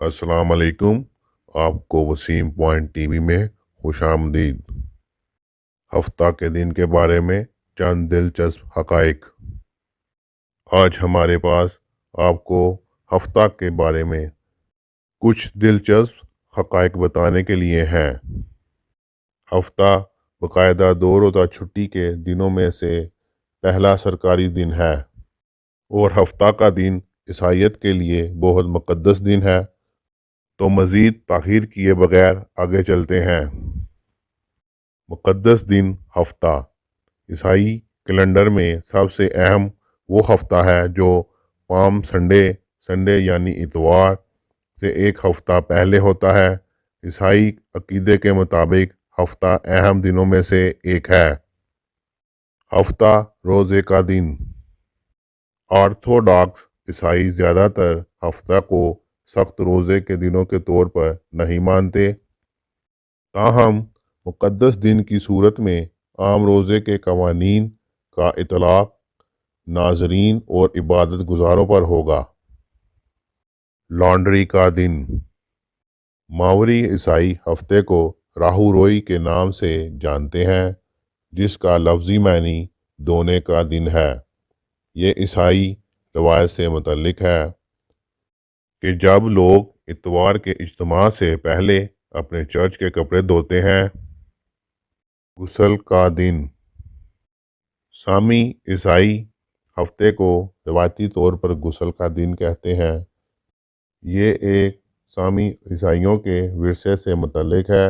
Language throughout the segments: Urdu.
السلام علیکم، آپ کو وسیم پوائنٹ ٹی وی میں خوش آمدید۔ ہفتہ کے دن کے بارے میں چند دلچسپ حقائق۔ آج ہمارے پاس آپ کو ہفتہ کے بارے میں کچھ دلچسپ حقائق بتانے کے لیے ہیں۔ ہفتہ باقاعدہ دو روزہ چھٹی کے دنوں میں سے پہلا سرکاری دن ہے۔ اور ہفتہ کا دن عیسائیت کے لیے بہت مقدس دن ہے۔ تو مزید تاخیر کیے بغیر آگے چلتے ہیں۔ مقدس دن ہفتہ۔ عیسائی کیلنڈر میں سب سے اہم وہ ہفتہ ہے جو پام سنڈے سنڈے یعنی اتوار سے ایک ہفتہ پہلے ہوتا ہے۔ عیسائی عقیدے کے مطابق ہفتہ اہم دنوں میں سے ایک ہے۔ ہفتہ روزے کا دن۔ آرتھوڈاکس عیسائی زیادہ تر ہفتہ کو سخت روزے کے دنوں کے طور پر نہیں مانتے۔ تاہم، مقدس دن کی صورت میں عام روزے کے قوانین کا اطلاق ناظرین اور عبادت گزاروں پر ہوگا۔ لانڈری کا دن۔ ماوری عیسائی ہفتے کو راہو روئی کے نام سے جانتے ہیں، جس کا لفظی معنی دونے کا دن ہے۔ یہ عیسائی روایت سے متعلق ہے۔ کہ جب لوگ اتوار کے اجتماع سے پہلے اپنے چرچ کے کپڑے دھوتے ہیں۔ غسل کا دن۔ سامی عیسائی ہفتے کو روایتی طور پر غسل کا دن کہتے ہیں۔ یہ ایک سامی عیسائیوں کے ورثے سے متعلق ہے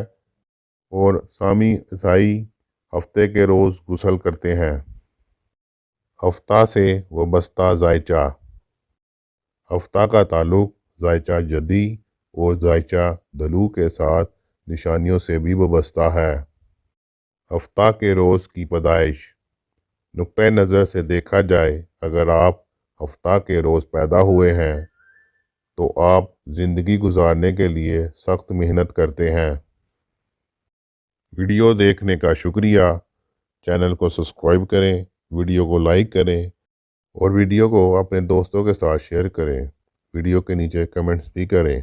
اور سامی عیسائی ہفتے کے روز غسل کرتے ہیں۔ ہفتہ سے وابستہ ذائچہ ہفتہ کا تعلق ذائچہ جدی اور ذائچہ دلو کے ساتھ نشانیوں سے بھی وابستہ ہے۔ ہفتہ کے روز کی پیدائش۔ نقطۂ نظر سے دیکھا جائے، اگر آپ ہفتہ کے روز پیدا ہوئے ہیں، تو آپ زندگی گزارنے کے لیے سخت محنت کرتے ہیں۔ ویڈیو دیکھنے کا شکریہ۔ چینل کو سبسکرائب کریں، ویڈیو کو لائک کریں اور ویڈیو کو اپنے دوستوں کے ساتھ شیئر کریں۔ ویڈیو کے نیچے کمنٹس بھی کریں۔